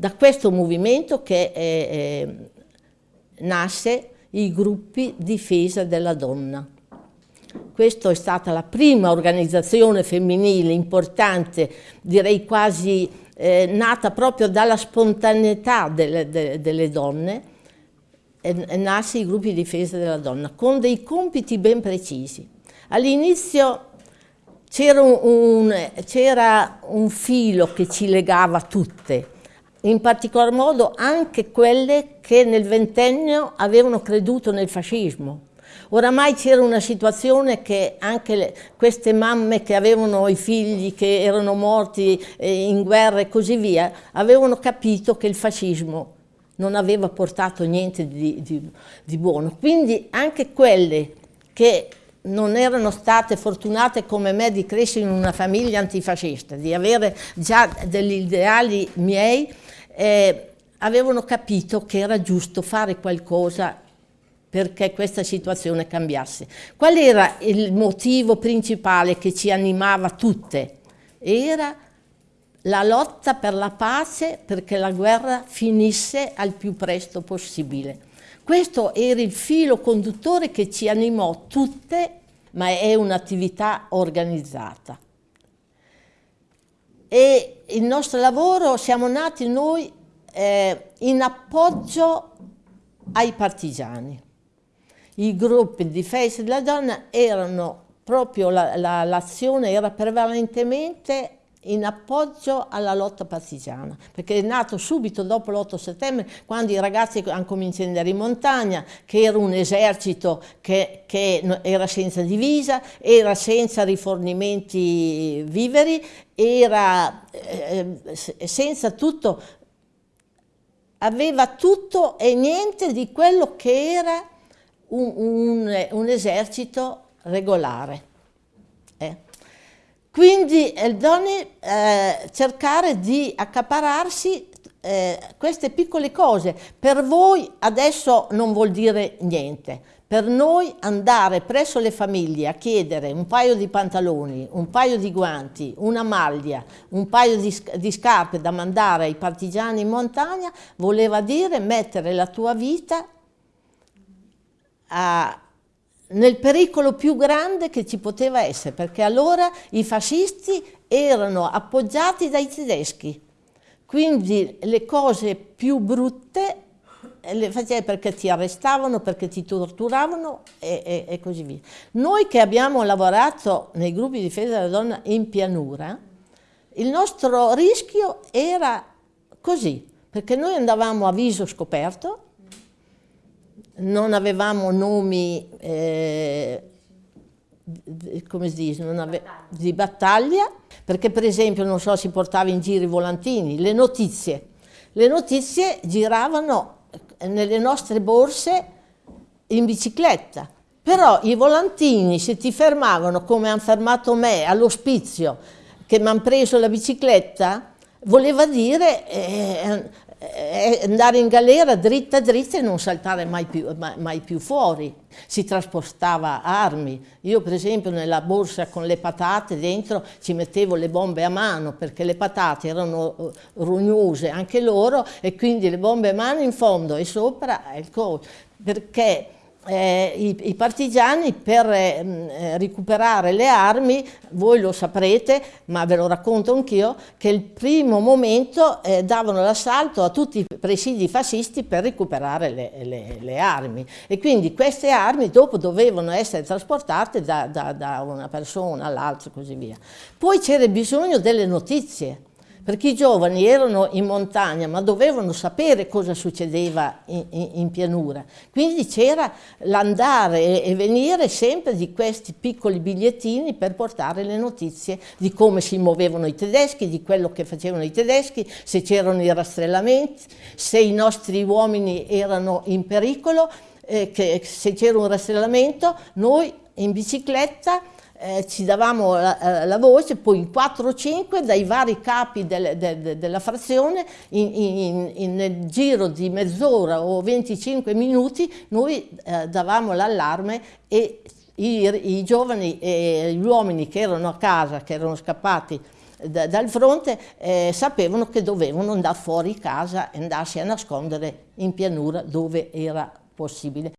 Da questo movimento che eh, eh, nasce i gruppi difesa della donna. Questa è stata la prima organizzazione femminile importante, direi quasi eh, nata proprio dalla spontaneità delle, de, delle donne, e, nasce i gruppi di difesa della donna, con dei compiti ben precisi. All'inizio c'era un, un, un filo che ci legava tutte, in particolar modo anche quelle che nel ventennio avevano creduto nel fascismo. Oramai c'era una situazione che anche le, queste mamme che avevano i figli che erano morti eh, in guerra e così via, avevano capito che il fascismo non aveva portato niente di, di, di buono. Quindi anche quelle che non erano state fortunate come me di crescere in una famiglia antifascista, di avere già degli ideali miei, eh, avevano capito che era giusto fare qualcosa perché questa situazione cambiasse. Qual era il motivo principale che ci animava tutte? Era la lotta per la pace perché la guerra finisse al più presto possibile. Questo era il filo conduttore che ci animò tutte, ma è un'attività organizzata. E il nostro lavoro, siamo nati noi eh, in appoggio ai partigiani. I gruppi di difesa della donna erano proprio, l'azione la, la, era prevalentemente in appoggio alla lotta partigiana, perché è nato subito dopo l'8 settembre, quando i ragazzi hanno cominciato ad andare in montagna, che era un esercito che, che era senza divisa, era senza rifornimenti viveri, era eh, senza tutto, aveva tutto e niente di quello che era un, un, un esercito regolare. Eh. Quindi Eldoni eh, cercare di accapararsi eh, queste piccole cose. Per voi adesso non vuol dire niente. Per noi andare presso le famiglie a chiedere un paio di pantaloni, un paio di guanti, una maglia, un paio di, di scarpe da mandare ai partigiani in montagna voleva dire mettere la tua vita a, nel pericolo più grande che ci poteva essere, perché allora i fascisti erano appoggiati dai tedeschi, quindi le cose più brutte le facevi perché ti arrestavano, perché ti torturavano e, e, e, così via. Noi che abbiamo lavorato nei gruppi di difesa della donna in pianura, il nostro rischio era così, perché noi andavamo a viso scoperto, non avevamo nomi, eh, come si dice, ave di battaglia, perché per esempio, non so, si portava in giro i volantini, le notizie. Le notizie giravano nelle nostre borse in bicicletta, però i volantini se ti fermavano come hanno fermato me all'ospizio, che mi hanno preso la bicicletta, voleva dire eh, eh, andare in galera dritta dritta e non saltare mai più, mai, mai più, fuori. Si trasportava armi. Io per esempio nella borsa con le patate dentro ci mettevo le bombe a mano perché le patate erano eh, rugnose anche loro e quindi le bombe a mano in fondo e sopra coach. Perché eh, i, i, partigiani per eh, mm, recuperare le armi, voi lo saprete, ma ve lo racconto anch'io, che il primo momento eh, davano l'assalto a tutti i presidi fascisti per recuperare le, le, le, armi e quindi queste armi dopo dovevano essere trasportate da, da, da una persona all'altra e così via. Poi c'era bisogno delle notizie, perché i giovani erano in montagna ma dovevano sapere cosa succedeva in, in, in pianura. Quindi c'era l'andare e, venire sempre di questi piccoli bigliettini per portare le notizie di come si muovevano i tedeschi, di quello che facevano i tedeschi, se c'erano i rastrellamenti, se i nostri uomini erano in pericolo, eh, che se c'era un rastrellamento noi in bicicletta eh, ci davamo la, eh, la, voce, poi in 4 o 5 dai vari capi del, de, de, della frazione, in, in, in, nel giro di mezz'ora o 25 minuti, noi eh, davamo l'allarme e i, i, giovani e gli uomini che erano a casa, che erano scappati da, dal fronte eh, sapevano che dovevano andare fuori casa e andarsi a nascondere in pianura dove era possibile.